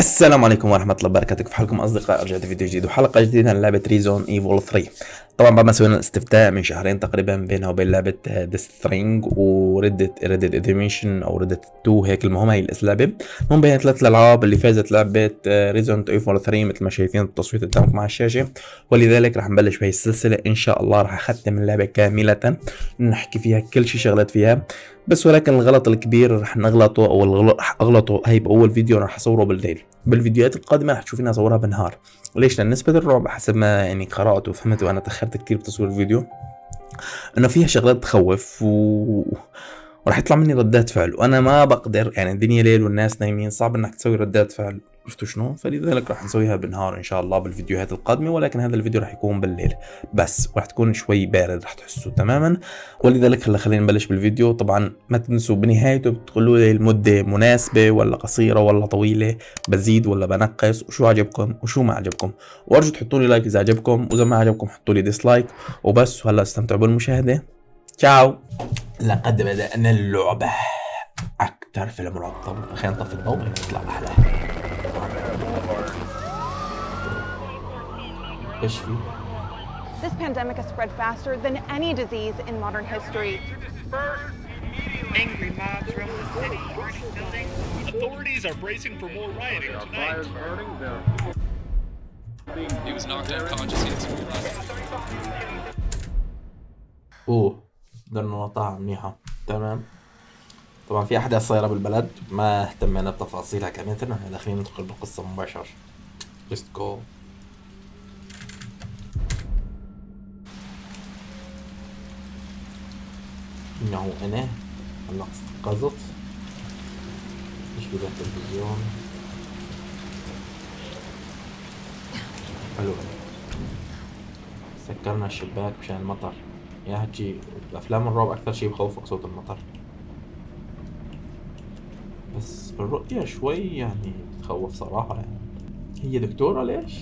السلام عليكم ورحمة الله وبركاته. كيف حالكم أصدقاء رجعت فيديو جديد وحلقة جديدة من لعبة Resident Evil 3 طبعا بعد ما سوينا الاستفتاء من شهرين تقريبا بينها وبين لعبة Death Stranding و Red Dead Redemption أو Red Dead 2 هيك المهم هي اللعبة المهم بين ثلاث الالعاب اللي فازت لعبة Resident Evil 3 مثل ما شايفين التصويت قدامكم على الشاشة. ولذلك رح نبلش بهي السلسلة. إن شاء الله رح أختم اللعبة كاملة. نحكي فيها كل شيء شغلت فيها. بس ولكن الغلط الكبير رح نغلطه أو الغلط رح أغلطه هي بأول فيديو رح أصوره بالليل. بالفيديوهات القادمة رح تشوفيني اصورها بالنهار. ليش لأن نسبة الرعب حسب ما يعني قرأت وفهمت وأنا تأخرت كثير بتصوير الفيديو إنه فيها شغلات تخوف و وراح يطلع مني ردات فعل وأنا ما بقدر يعني الدنيا ليل والناس نايمين صعب إنك تسوي ردات فعل. عرفتوا شنو؟ فلذلك راح نسويها بالنهار إن شاء الله بالفيديوهات القادمة ولكن هذا الفيديو راح يكون بالليل. بس راح تكون شوي بارد راح تحسوا تماما. ولذلك هلا خلينا نبلش بالفيديو. طبعا ما تنسوا بنهايته بتقولوا لي المدة مناسبة ولا قصيرة ولا طويلة بزيد ولا بنقص وشو عجبكم وشو ما عجبكم. وأرجو تحطوا لي like إذا عجبكم وإذا ما عجبكم حطوا لي dislike وبس وهلا استمتعوا بالمشاهدة. تشاو. لقد بدأنا اللعبة. أكثر فيلم رعب طب خلينا نطفي الضوء. يطلع أحلى إيش في؟ This pandemic has spread faster than any disease in modern history. Angry mobs roam the city, burning buildings. Authorities are bracing for more rioting tonight. He was knocked unconscious. He had severe اوه قدرنا نقطعها منيحة تمام طبعا في احداث صايرة بالبلد ما اهتمينا بتفاصيلها كاملة إحنا داخلين ندخل بالقصة مباشر جست جو إنه أنا هلا استيقظت في التلفزيون حلو سكرنا الشباك مشان المطر. يا هجي افلام الرعب أكثر شيء بخوفك صوت المطر. بس الرؤية شوي يعني تخوف صراحة يعني. هي دكتورة ليش؟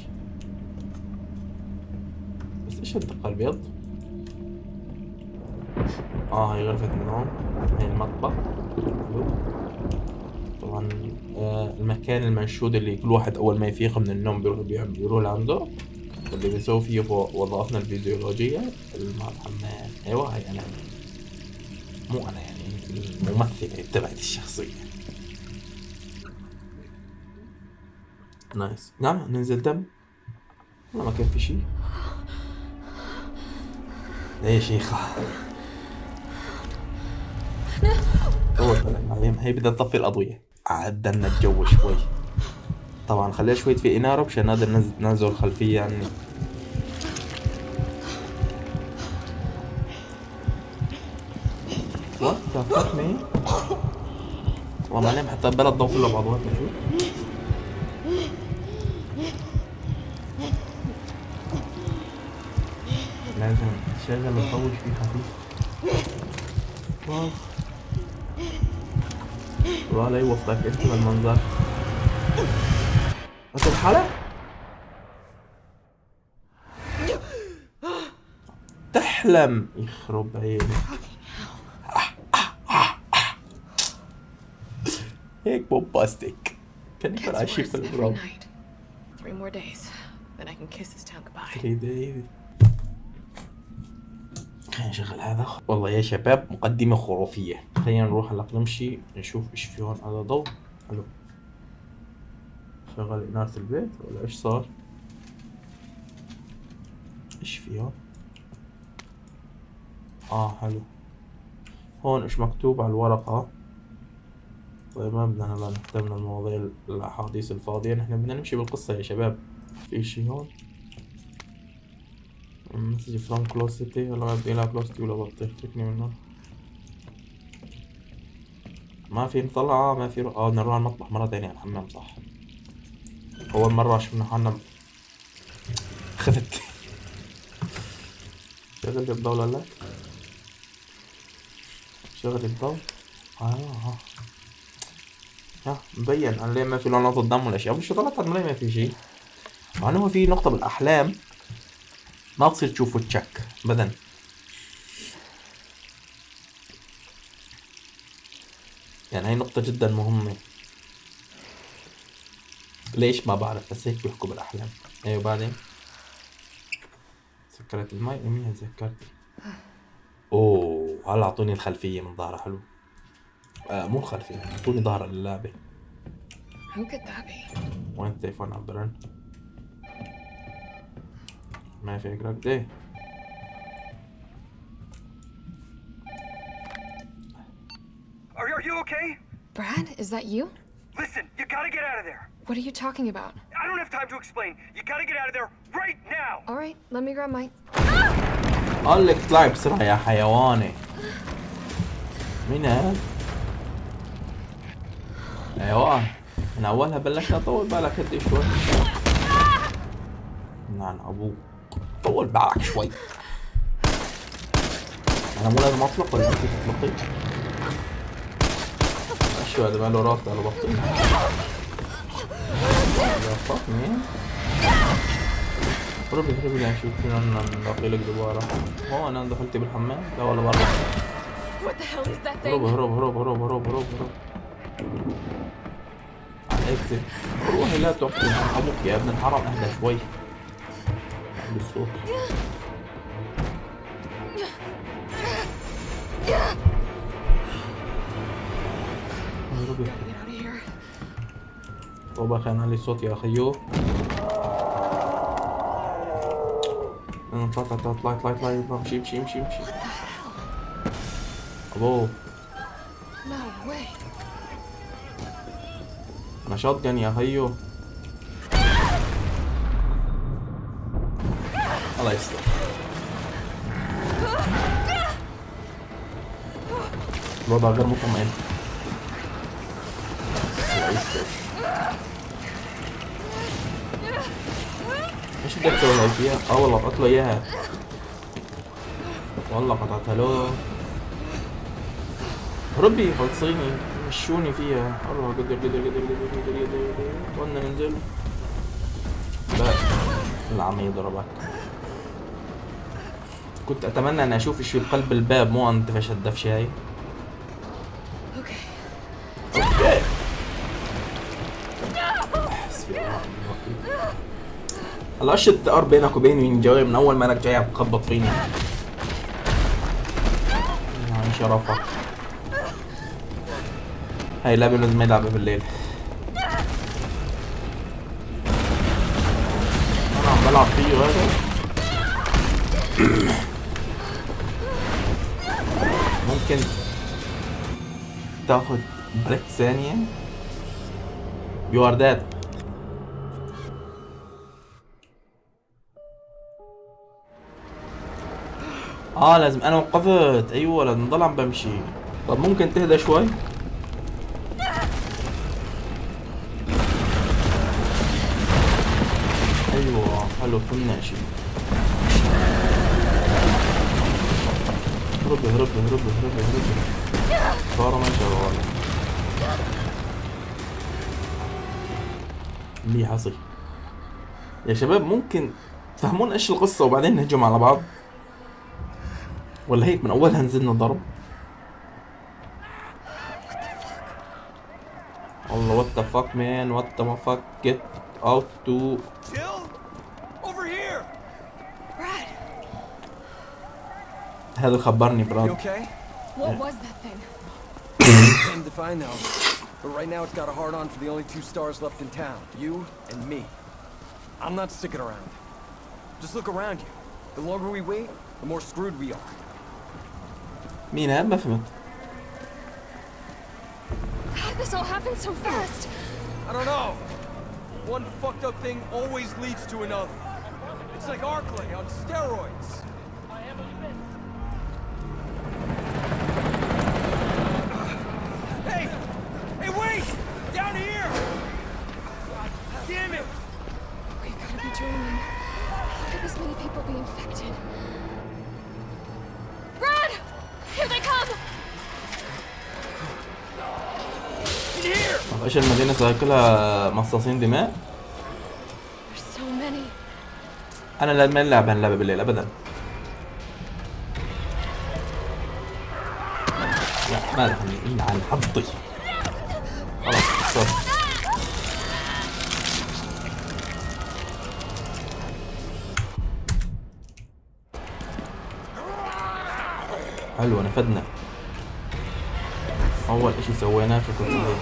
بس إيش الدقة البيض؟ آه هي غرفة النوم هي المطبخ. طبعا آه المكان المنشود اللي كل واحد أول ما يفيق من النوم بيروح بيروح لعنده. واللي بيسوي فيه هو وظائفنا الفيديولوجية. مع الحمام أيوه هي أنا. مو أنا يعني الممثلة تبعت الشخصية. نايس نعم ننزل دم والله ما كان في شيء. يا شيخة بعدين هي بدها تطفي الأضوية. عدلنا الجو شوي. طبعا خليها شوي في إنارة مشان نقدر ننزل الخلفية عني the fuck me? والله نعم حتى البلد ضوء كله بعضواتنا شو لازم تشغل وتطول فيه خفيف. والله لا يوفقك إنت بالمنظر بس الحالة تحلم. يخرب عينك هيك بومباستيك كان يكون عايشين في night. Three more days, then I can kiss this town goodbye. 3 دايز خلينا نشغل هذا. والله يا شباب مقدمة خرافية. خلينا نروح هلأ نمشي نشوف إيش في هون هذا ضوء. حلو. شغل إنارة البيت ولا إيش صار؟ إيش في هون؟ آه حلو. هون إيش مكتوب على الورقة؟ طيب ما بدنا هلأ نهتم بالمواضيع الأحاديث الفاضية. نحن بدنا نمشي بالقصة يا شباب. في اشي هون؟ مسج فروم بدي لا كلوز سيتي ولا بطيخ تركني منه ما في نطلع ما في رو... آه نروح على المطبخ مرة تانية على الحمام صح أول مرة شفنا حالنا خفت شغل الضوء ولا لا شغل الضوء آه آه مبين ليه ما في لون نقطة دم ولا شيء مش ليه ما في شيء مع انه في نقطة بالاحلام ما بصير تشوفه تشك ابدا. يعني هاي نقطة جدا مهمة. ليش ما بعرف بس هيك بيحكوا بالأحلام. أيوه بعدين؟ سكرت المي يمين تذكرت أوه هلا أعطوني الخلفية من ظهرها حلو. آه مو الخلفية أعطوني ظهر اللعبة. Who could that be? وين التليفون عم برن ما في رد إيه Are, are you okay? Brad, is that you? Listen, you gotta get out of there. What are you talking about? I don't have time to explain. You gotta get out of there right now. All right, let me grab my. قال لك اطلعي بسرعة يا حيواني مين هاد؟ حيوان من اولها بلشنا طول بالك هدي شوي نعم أبوك طول بالك شوي. أنا مو لازم أطلق ولا انت تطلقي؟ شو هذا ماله راس ماله بطيء يا؟ هربي هربي لا شوف فينا نلاقي لك دوبارة. هو أنا دخلتي بالحمام. لا ولا برا. هروب? هروب هروب هروب هروب هروب هروب على الاكزت روحي لا تحكي أبوك يا ابن الحرام أهدى شوي. بالصوت. طبعا خلينا لي الصوت يا خيو اطلع اطلع اطلع اطلع اطلع امشي امشي امشي امشي أبو. أنا شotgun يا خيو الله يستر. الوضع غير مطمئن. إيش بدك تسوي هاي فيها؟ آه والله قطعت له إياها. والله قطعتها له. ربي خلصيني. مشوني فيها. الله قدر قدر قدر قدر قدر قدر قدر. قلنا ننزل. لا لا عم يضربك. كنت أتمنى أن أشوف إيش في قلب الباب مو انتفش الدفشة هاي. Okay. أوكي. حسبي الله الثأر بينك وبيني من جوي من أول ما أنك جاي عم تخبط فيني. يعني شرفك. هاي لعبة لازم يلعبها بالليل. أنا عم بلعب فيه هذا ممكن تاخد break ثانية. you are dead آه لازم أنا وقفت. أيوه لازم نضل عم بمشي. طب ممكن تهدى شوي. أيوه حلو فهمنا شيء هربي هربي هربي هربي هربي صار ما شغال ليه حصي يا شباب ممكن تفهمون إيش القصة وبعدين نهجم على بعض؟ ولا هيك من أولها نزلنا ضرب والله وات ذا فاك مان وات ذا فاك جيت اوت تو Jill, over here. Brad, هذا خبرني You براد okay? what was that thing? Him to find now. But right now it's got a hard on for the only two stars left in town. You and me. I'm not sticking around. Just look around you. The longer we wait, the more screwed we are. مين هذا ما فهمت How this all happened so fast? I don't know. One fucked up thing always leads to another. It's like Arclay on steroids. إيش المدينة كلها مصاصين دماء. أنا لا ما نلعب هاللعبة بالليل أبدا. لا ما دخلني إلا على حظي. خلاص صار. حلو نفدنا. أول إشي سويناه في شكرا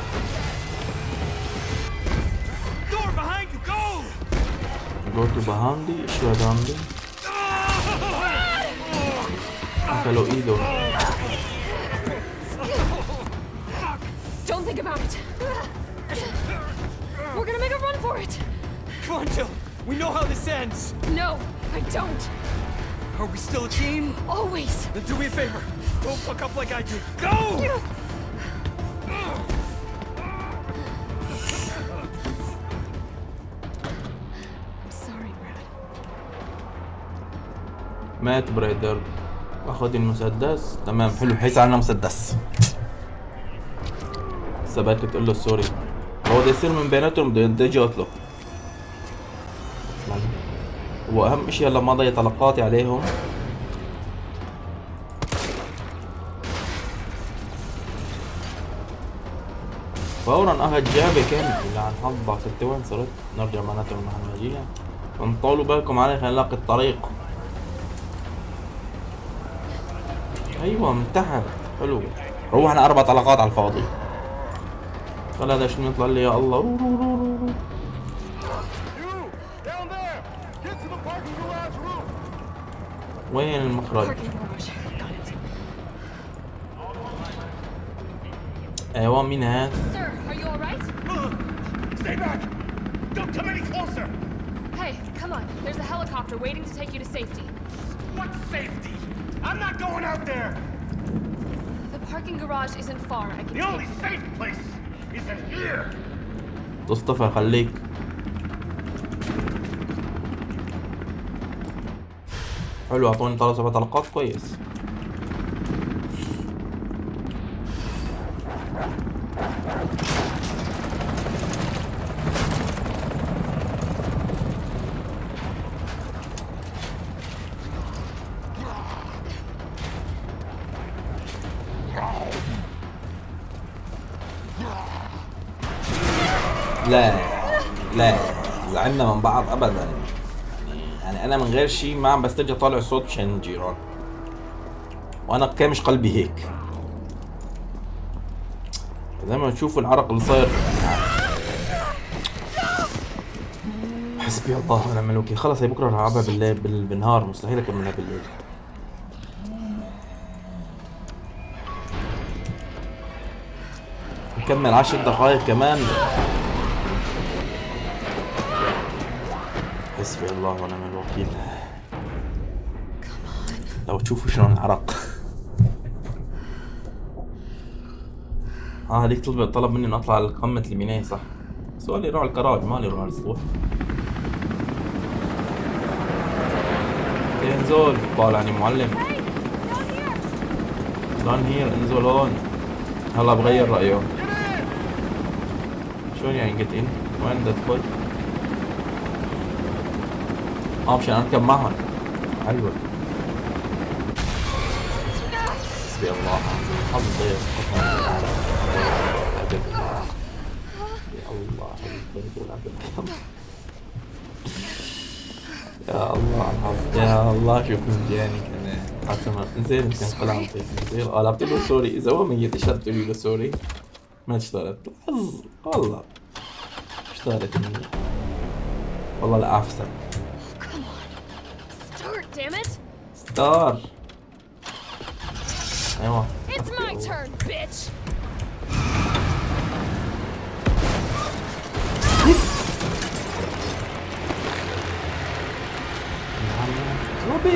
go to Bahandi, shubhahandi hello ido Don't think about it. We're gonna make a run for it. Come on, Jill. We know how this ends. No, I don't. Are we still a team? Always. Then do me a favor. Don't fuck up like I did. Go! مات بريدر. أخذ المسدس. تمام حلو. حيس عنا مسدس ثبات تقول له سوري. هو ده يصير من بيناتهم بده يجي يقتله واهم إشي هلا ضيع طلقاتي عليهم. فورا أخذ جابه كامل لعن حظك انت وين صرت. نرجع معناته المهمجية انطولوا بالكم علي خلينا نلاقي الطريق. أيوه من تحت حلو روحنا أربع طلقات على الفاضي طلع هذا شنو يطلع لي يا الله رو رو رو رو. وين المخرج أيوه مين هذا Hey, come on. There's a helicopter waiting to take you to safety. What safety? I'm not going out there! The parking garage isn't far. I can The only take safe place is in here! تصطفى خليك حلو اعطوني ثلاث سبع طلقات كويس بعض ابدا. يعني أنا من غير شيء ما عم بسترجع طالع صوت مشان الجيران وأنا كامش قلبي هيك. زي ما تشوفوا العرق اللي صاير. حسبي الله ونعم الوكيل. خلص هي بكرة رح ألعبها بالليل بال- بالنهار. مستحيل أكملها بالليل. نكمل عشر دقائق كمان. حسبي الله ونعم الوكيل. لو تشوفوا شلون العرق آه هذيك طلب طلب مني أطلع على قمة البناية صح؟ سؤالي على الكراج مالي على السطوح انزل طالعني معلم. دون هير انزل هون. هلا بغير رأيه. شلون يعني ان وين بدي ادخل آه مشان اركب معهم حلوة حسبي الله حظ ضيق يا الله. يا الله الحظ يا الله شوف من جاني كمان. حسنا انزين يمكن طلع عن طريق انزين آه لعبت له سوري. إذا هو ميت إيش تقولي له سوري؟ ما اشتغلت حظ والله. اشتغلت مني. والله لا أعفسك. Damn it! ستار أيوه It's my turn, bitch! روبي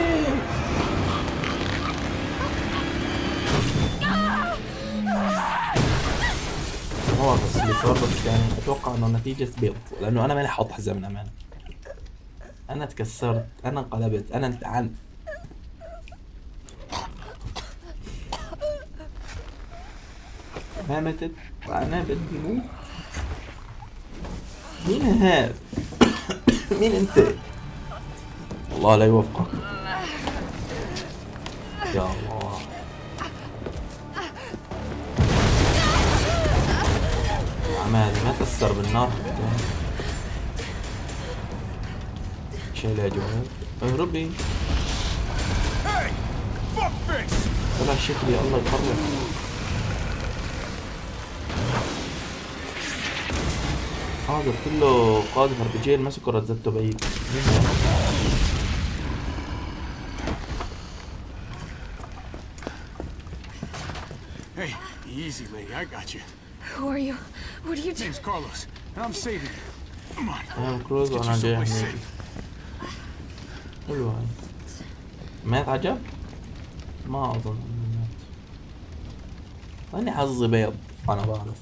هو بس اللي صار بس يعني أتوقع إنه نتيجة بيض لأنه أنا ماني حاط حزام من أمان أنا تكسرت أنا انقلبت أنا انتعنت ما ماتت؟ بدي موت مين هذا مين أنت؟ الله لا يوفقك. يا الله. عمالي ما تأثر بالنار. شيل يا جوهر اهربي! طلع شكلي الله يخرب هذا كله قاذف اربجين مسكوا رزته بعيد Hey, easy, lady. I got you. Who are you? What are you doing? Name's Carlos, and I'm saving you. Come on. أنا كروز Get you وأنا جاي someplace هنيك safe. حلو هاي مات عجب؟ ما اظن انه مات اني حظي بيض انا بعرف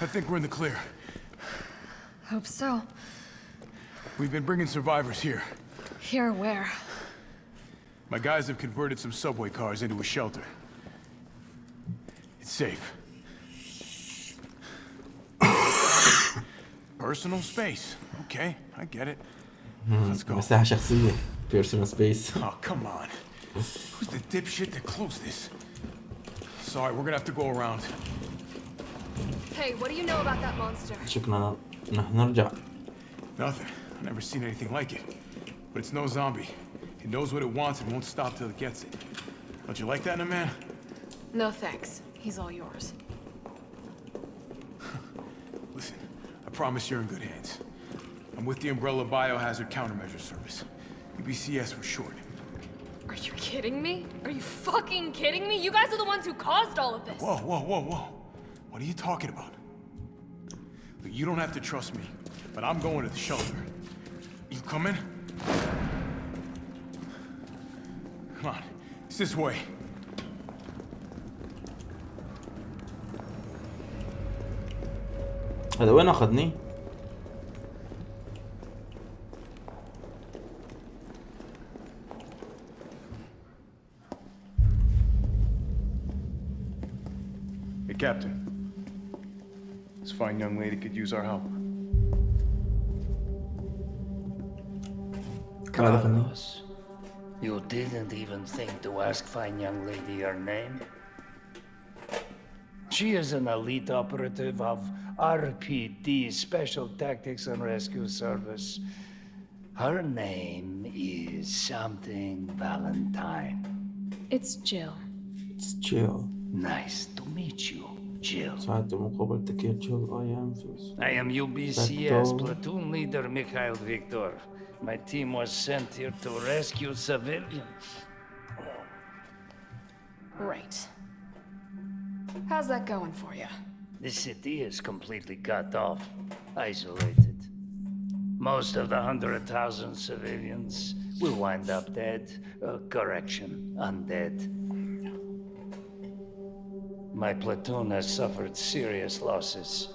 I think we're in the clear. Hope so. We've been bringing survivors here. Here, where? My guys have converted some subway cars into a shelter. It's safe. Personal space. Okay, I get it. Let's go. مساحة شخصية بيرسونال سبيس Oh, come on. Who's the dipshit that closed this? Sorry, we're gonna have to go around. Hey, what do you know about that monster? شكرا نح نرجع Nothing. I've never seen anything like it. But it's no zombie. It knows what it wants and won't stop till it gets it. Don't you like that in a man? No thanks. He's all yours. Listen, I promise you're in good hands. I'm with the Umbrella Biohazard Countermeasure Service. UBCS for short. Are you kidding me? Are you fucking kidding me? You guys are the ones who caused all of this. Whoa, whoa, whoa, whoa. What are you talking about? Look, you don't have to trust me, but I'm going to the shelter. You coming? Come on, it's this way. هذا وين اخذني؟ Captain. This fine young lady could use our help. Carlos, you didn't even think to ask fine young lady her name? She is an elite operative of RPD, Special Tactics and Rescue Service. Her name is something Valentine. It's Jill. It's Jill. Nice to meet you, Jill. ساعدت مقابل تكير chill I am fierce. I am UBCS Victor. platoon leader Mikhail Victor. My team was sent here to rescue civilians. Right. How's that going for you? The city is completely cut off, isolated. Most of the hundred thousand civilians will wind up dead. Uh, correction, undead. My platoon has suffered serious losses.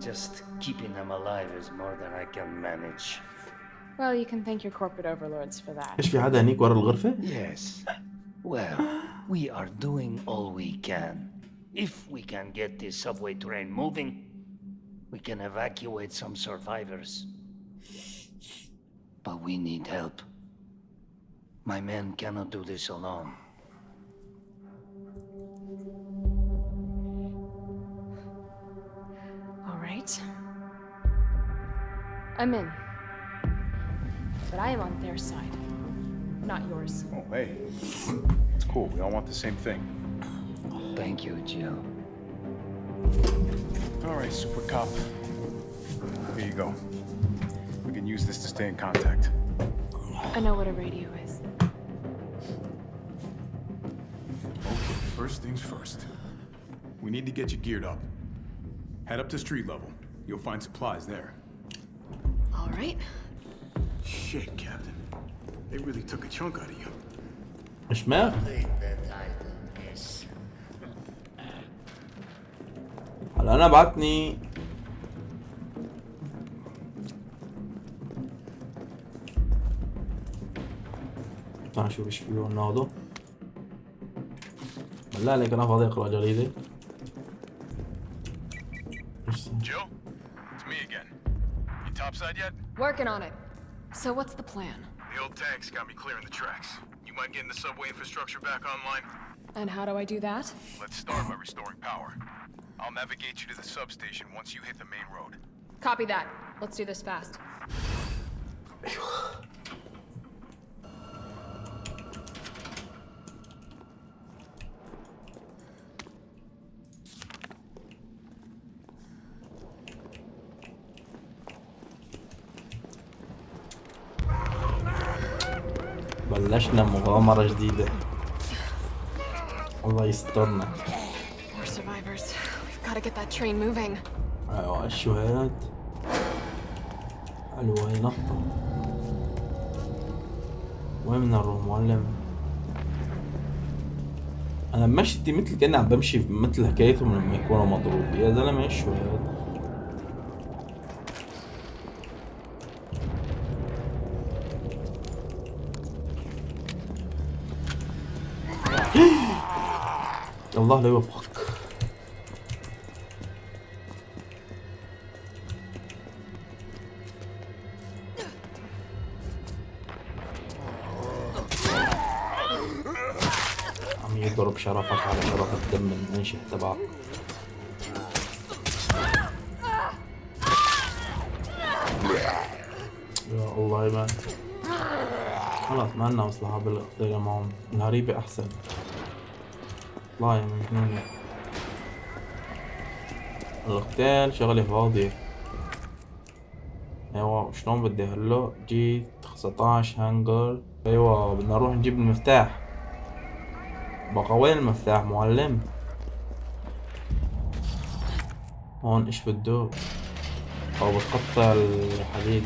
Just keeping them alive is more than I can manage. Well, you can thank your corporate overlords for that. ايش في حدا هنيك ورا الغرفة؟ Yes. Well, we are doing all we can. If we can get this subway train moving, we can evacuate some survivors. But we need help. My men cannot do this alone. Right. I'm in. But I am on their side, not yours. Oh, hey. It's cool. We all want the same thing. Thank you, Jill. All right, Super Cop. Here you go. We can use this to stay in contact. I know what a radio is. Okay, first things first. We need to get you geared up. Head up to street level. You'll find supplies there. All right. Shit, Captain. They really took a chunk out of you. إيش ما؟ هلا أنا بعتني تعال نشوف إيش فيه هالنهضة بالله عليك أنا فاضي اقرا جريدة Working on it. So what's the plan? The old tanks got me clearing the tracks. You mind getting the subway infrastructure back online? And how do I do that? Let's start by restoring power. I'll navigate you to the substation once you hit the main road. Copy that. Let's do this fast. بلشنا مغامرة جديدة؟ الله يسترنا. أيوه شو هاد حلوة هي نقطة وين نروح معلم؟ أنا مشيتي مثل كأني عم بمشي مثل حكايتهم لما يكونوا مضروب يا زلمة شو هاد الله لا يوفقك. عم يضرب شرفك على شرف الدم المنشئ تبعك. يا الله يا مان. خلص ما لنا مصلحة بالقضية معهم الهريبة أحسن الله يا مجنون القتال شغلة فاضية أيوه شلون بدي هلأ؟ جيت 19 هانجر. أيوه بدنا نروح نجيب المفتاح. بقى وين المفتاح معلم؟ هون إيش بده؟ أو بتقطع الحديد.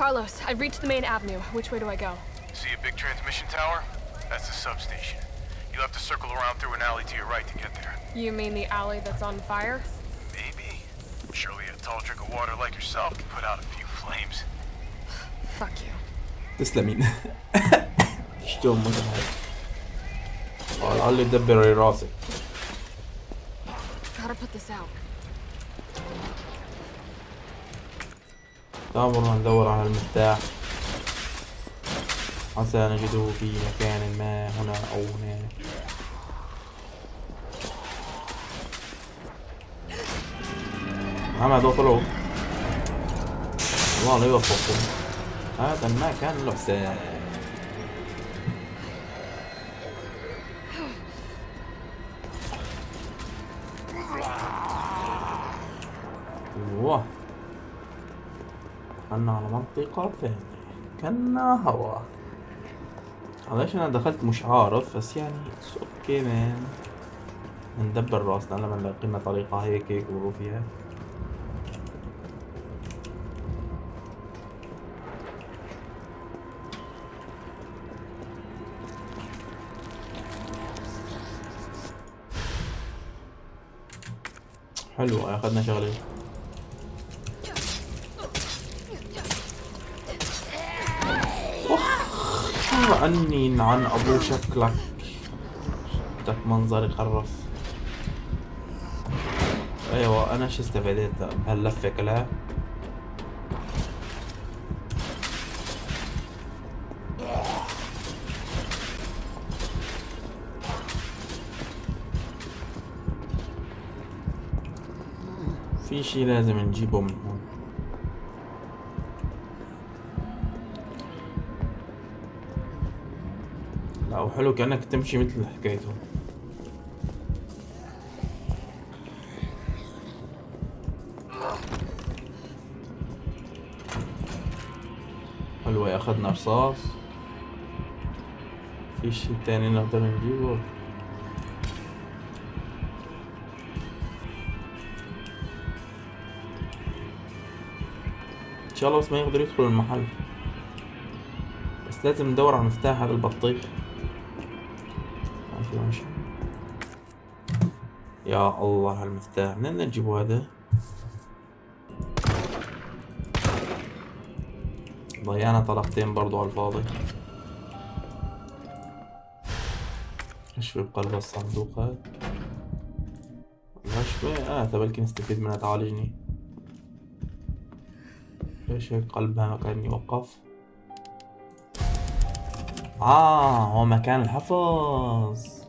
Carlos, I've reached the main avenue. Which way do I go? See a big transmission tower? That's the substation. You'll have to circle around through an alley to your right to get there. You mean the alley that's on fire? Maybe. Surely a tall drink of water like yourself can put out a few flames. Fuck you. تسلمين شلون متعب والله اللي دبر راسك Gotta put this out. دابر ندور على المفتاح. عسى نجده في مكان ما هنا أو هناك. نعم هذول طلعوا. الله لا يوفقكم. هذا المكان له حساب دخلنا على منطقة ثانية. كنا هوا. ليش أنا دخلت مش عارف بس يعني it's okay man ندبر رأسنا لما نلاقي طريقة هيك هيك ونروح فيها. حلو أخذنا شغلة. عني عن أبو شكلك. بدك منظر يخرف أيوه أنا شو استفدت بهاللفة كلها. في شي لازم نجيبه من هون. لا وحلو كأنك تمشي مثل حكايتهم حلوة أخذنا رصاص. في شي تاني نقدر نجيبه؟ إن شاء الله بس ما يقدر يدخل المحل. بس لازم ندور على مفتاح هذا البطيخ. يا الله هالمفتاح من بدنا نجيبه هذا؟ ضيعنا طلقتين برضو على الفاضي. إيش في بقلب الصندوق هذا؟ مشوي آه تبالكي نستفيد منها. تعالجني إيش هيك قلبها كان يوقف آه هو مكان الحفظ.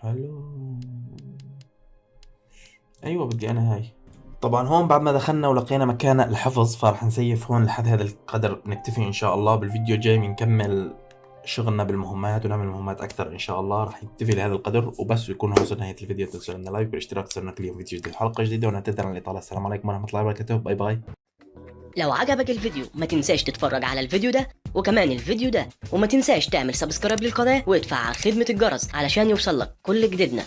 حلو. أيوه بدي أنا هاي. طبعا هون بعد ما دخلنا ولقينا مكان الحفظ فراح نسيف هون لحد هذا القدر نكتفي إن شاء الله. بالفيديو الجاي بنكمل شغلنا بالمهمات ونعمل مهمات أكثر إن شاء الله. راح نكتفي لهذا القدر وبس يكون وصلنا نهايه الفيديو. تنسوا لنا like والاشتراك تصيرنا كل يوم فيديو جديد. حلقة جديدة ونعتذر عن الإطالة. السلام عليكم ورحمة الله وبركاته. bye bye. لو عجبك الفيديو ما تنساش تتفرج على الفيديو ده وكمان الفيديو ده. وما تنساش تعمل subscribe للقناة وادفع على خدمة الجرس علشان يوصلك كل جديدنا.